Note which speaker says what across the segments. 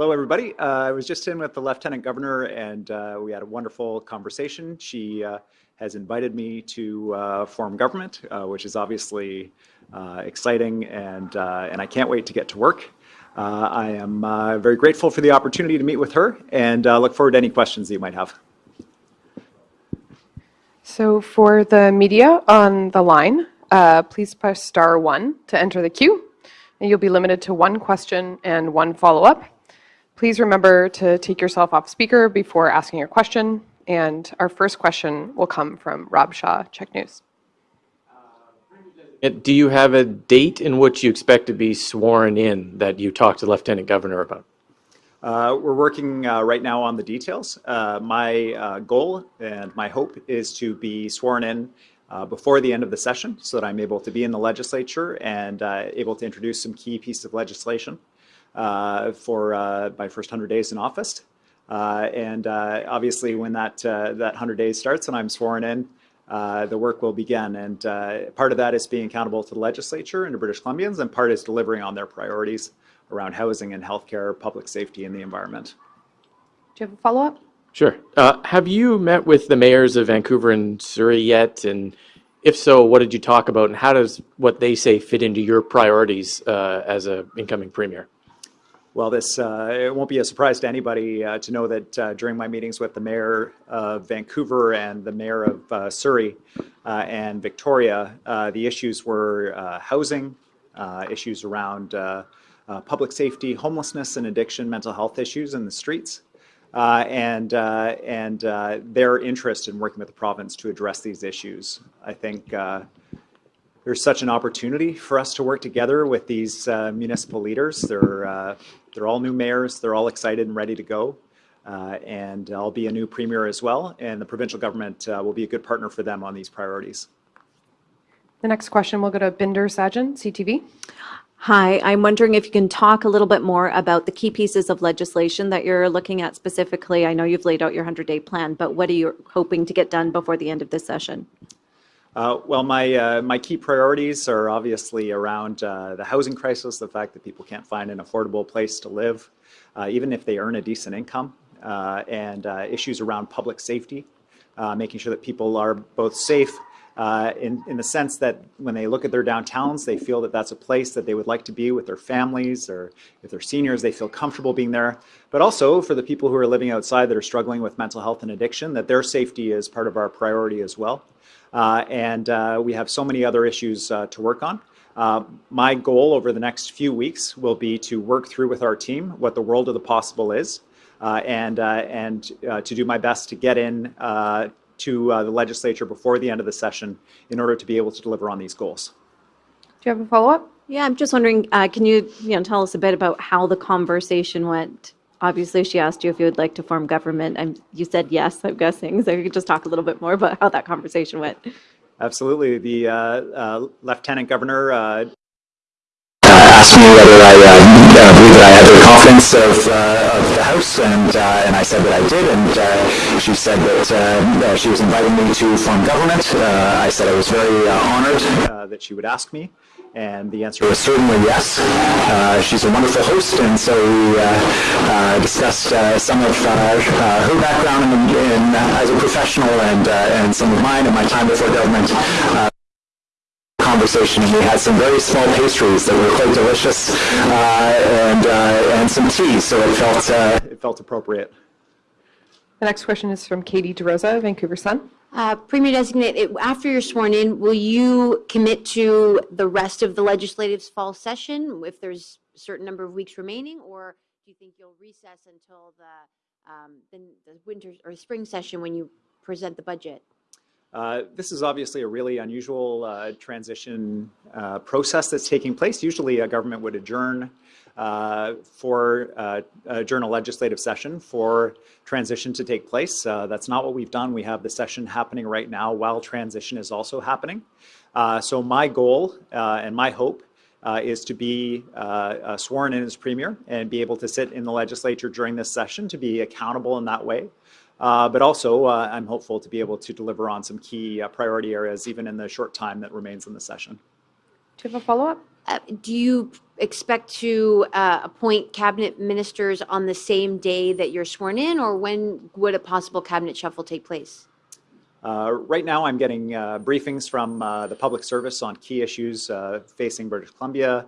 Speaker 1: Hello, everybody. Uh, I was just in with the Lieutenant Governor and uh, we had a wonderful conversation. She uh, has invited me to uh, form government, uh, which is obviously uh, exciting and, and I can't wait to get to work. I am very grateful for the opportunity to meet with her and look forward to any questions that you might have.
Speaker 2: So for the media on the line, please press star one to enter the queue. And you'll be limited to one question and one follow-up. Please remember to take yourself off speaker before asking your question. And our first question will come from Rob Shaw, CHEK News.
Speaker 3: Do you have a date in which you expect to be sworn in that you talked to the Lieutenant Governor about?
Speaker 1: Uh, we're working uh, right now on the details. Uh, my uh, goal and my hope is to be sworn in uh, before the end of the session so that I'm able to be in the legislature and uh, able to introduce some key pieces of legislation uh, for uh, my first 100 days in office. Uh, and obviously when that, that 100 days starts and I'm sworn in, the work will begin. And part of that is being accountable to the legislature and to British Columbians, and part is delivering on their priorities around housing and healthcare, public safety, and the environment.
Speaker 2: Do you have a follow-up?
Speaker 3: Sure. Uh, have you met with the mayors of Vancouver and Surrey yet? And if so, what did you talk about? And how does what they say fit into your priorities uh, as an incoming premier?
Speaker 1: Well, this uh, it won't be a surprise to anybody uh, to know that uh, during my meetings with the mayor of Vancouver and the mayor of uh, Surrey uh, and Victoria, uh, the issues were housing, issues around public safety, homelessness and addiction, mental health issues in the streets, and and their interest in working with the province to address these issues. I think there's such an opportunity for us to work together with these uh, municipal leaders. They're, uh, they're all new mayors. They're all excited and ready to go. Uh, and I'll be a new premier as well. And the provincial government uh, will be a good partner for them on these priorities.
Speaker 2: The next question will go to Bhinder Sajan, CTV.
Speaker 4: Hi, I'm wondering if you can talk a little bit more about the key pieces of legislation that you're looking at specifically. I know you've laid out your 100-day plan, but what are you hoping to get done before the end of this session?
Speaker 1: Uh, well, my, uh, my key priorities are obviously around uh, the housing crisis, the fact that people can't find an affordable place to live, uh, even if they earn a decent income, uh, and uh, issues around public safety, making sure that people are both safe in, in the sense that when they look at their downtowns, they feel that that's a place that they would like to be with their families, or if they're seniors, they feel comfortable being there. But also for the people who are living outside that are struggling with mental health and addiction, that their safety is part of our priority as well. Uh, and uh, we have so many other issues uh, to work on. my goal over the next few weeks will be to work through with our team what the world of the possible is, and and to do my best to get in to uh, the legislature before the end of the session in order to be able to deliver on these goals.
Speaker 2: Do you have a follow-up?
Speaker 4: Yeah, I'm just wondering, uh, can you, you know, tell us a bit about how the conversation went obviously she asked you if you would like to form government and you said yes i'm guessing so you could just talk a little bit more about how that conversation went.
Speaker 1: Absolutely. The uh, uh, lieutenant governor uh,
Speaker 5: asked me whether I uh, uh, believe that I had the confidence of, uh, of the House, and uh, and I said that I did, and uh, she said that uh, she was inviting me to form government. I said I was very honored
Speaker 1: that she would ask me, and the answer was certainly yes. she's a wonderful host, and so we discussed some of her background in, in, as a professional and and some of mine and my time before government conversation. We had some very small pastries that were quite delicious uh, and, uh, and some tea, so it felt, uh, it felt appropriate.
Speaker 2: The next question is from Katie DeRosa, Vancouver Sun.
Speaker 6: Uh, Premier Designate, after you're sworn in, will you commit to the rest of the legislative's fall session if there's a certain number of weeks remaining, or do you think you'll recess until the, um, the, the winter or spring session when you present the budget?
Speaker 1: Uh, this is obviously a really unusual uh, transition uh, process that's taking place. Usually a government would adjourn uh, for uh, adjourn a legislative session for transition to take place. that's not what we've done. We have the session happening right now while transition is also happening. so my goal and my hope is to be sworn in as premier and be able to sit in the legislature during this session to be accountable in that way. Uh, but also, uh, I'm hopeful to be able to deliver on some key uh, priority areas even in the short time that remains in the session.
Speaker 2: Do you have a follow-up?
Speaker 6: Uh, Do you expect to uh, appoint cabinet ministers on the same day that you're sworn in, or when would a possible cabinet shuffle take place?
Speaker 1: Uh, Right now, I'm getting uh, briefings from uh, the public service on key issues uh, facing British Columbia,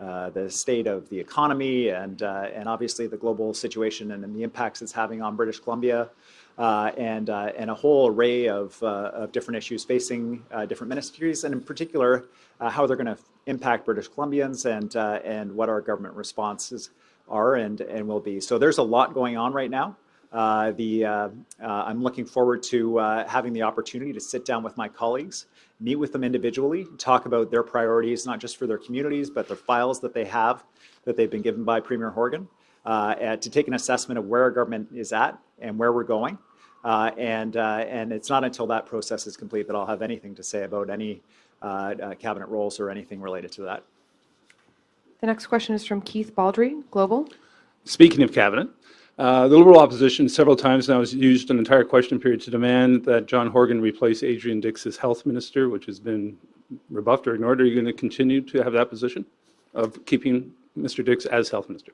Speaker 1: uh, the state of the economy, and, uh, and obviously the global situation and, and the impacts it's having on British Columbia, uh, and, uh, and a whole array of, uh, of different issues facing different ministries, and in particular, how they're going to impact British Columbians and, and what our government responses are and, and will be. So there's a lot going on right now. Uh, the, uh, uh, I'm looking forward to uh, having the opportunity to sit down with my colleagues, meet with them individually, talk about their priorities, not just for their communities, but the files that they have that they've been given by Premier Horgan, uh, to take an assessment of where our government is at and where we're going. Uh, and, uh, and it's not until that process is complete that I'll have anything to say about any uh, uh, cabinet roles or anything related to that.
Speaker 2: The next question is from Keith Baldry, Global.
Speaker 7: Speaking of cabinet, uh, the Liberal opposition several times now has used an entire question period to demand that John Horgan replace Adrian Dix as health minister, which has been rebuffed or ignored. Are you going to continue to have that position of keeping Mr. Dix as health minister?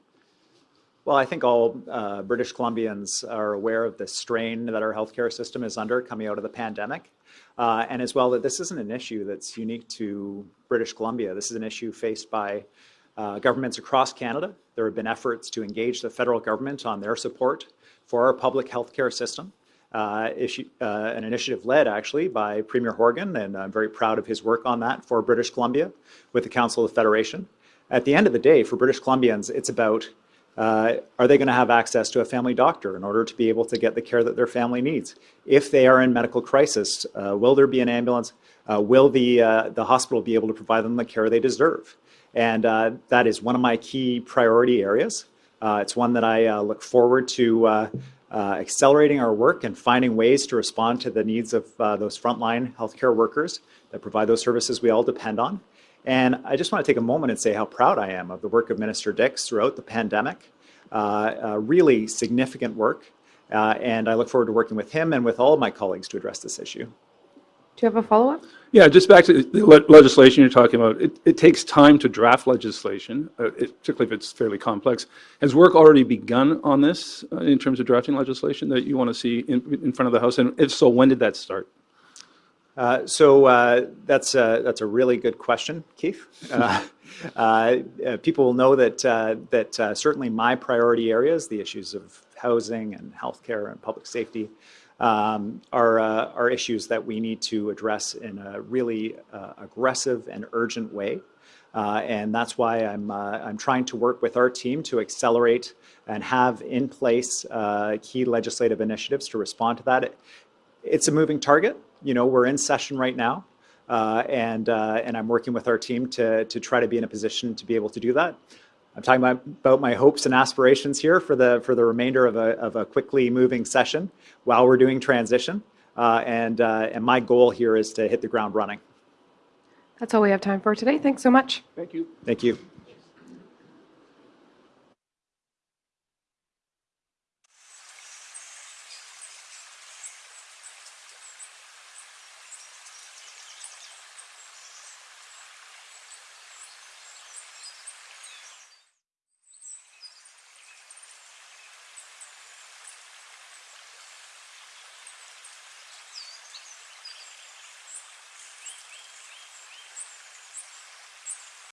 Speaker 1: Well, I think all uh, British Columbians are aware of the strain that our healthcare system is under coming out of the pandemic. Uh, and as well, that this isn't an issue that's unique to British Columbia. This is an issue faced by uh, governments across Canada. There have been efforts to engage the federal government on their support for our public healthcare system. Uh, issue, uh, an initiative led actually by Premier Horgan, and I'm very proud of his work on that for British Columbia with the Council of Federation. At the end of the day, for British Columbians, it's about uh, are they going to have access to a family doctor in order to be able to get the care that their family needs? If they are in medical crisis, uh, will there be an ambulance? Uh, will the, uh, the hospital be able to provide them the care they deserve? And uh, that is one of my key priority areas. Uh, it's one that I look forward to accelerating our work and finding ways to respond to the needs of those frontline healthcare workers that provide those services we all depend on. And I just want to take a moment and say how proud I am of the work of Minister Dix throughout the pandemic. Uh, uh, really significant work. Uh, and I look forward to working with him and with all of my colleagues to address this issue.
Speaker 2: Do you have a follow-up?
Speaker 7: Yeah, just back to the le- legislation you're talking about. It, it takes time to draft legislation, uh, it, particularly if it's fairly complex. Has work already begun on this uh, in terms of drafting legislation that you want to see in, in front of the House? And if so, when did that start?
Speaker 1: Uh, so uh, that's a, that's a really good question, Keith. Uh, uh, uh, people will know that uh, that uh, certainly my priority areas, the issues of housing and healthcare and public safety, um, are uh, are issues that we need to address in a really uh, aggressive and urgent way. Uh, and that's why I'm uh, I'm trying to work with our team to accelerate and have in place uh, key legislative initiatives to respond to that. It, it's a moving target. You know, we're in session right now, uh, and uh, and I'm working with our team to to try to be in a position to be able to do that. I'm talking about, about my hopes and aspirations here for the for the remainder of a of a quickly moving session while we're doing transition, uh, and uh, and my goal here is to hit the ground running.
Speaker 2: That's all we have time for today. Thanks so much.
Speaker 7: Thank you.
Speaker 1: Thank you.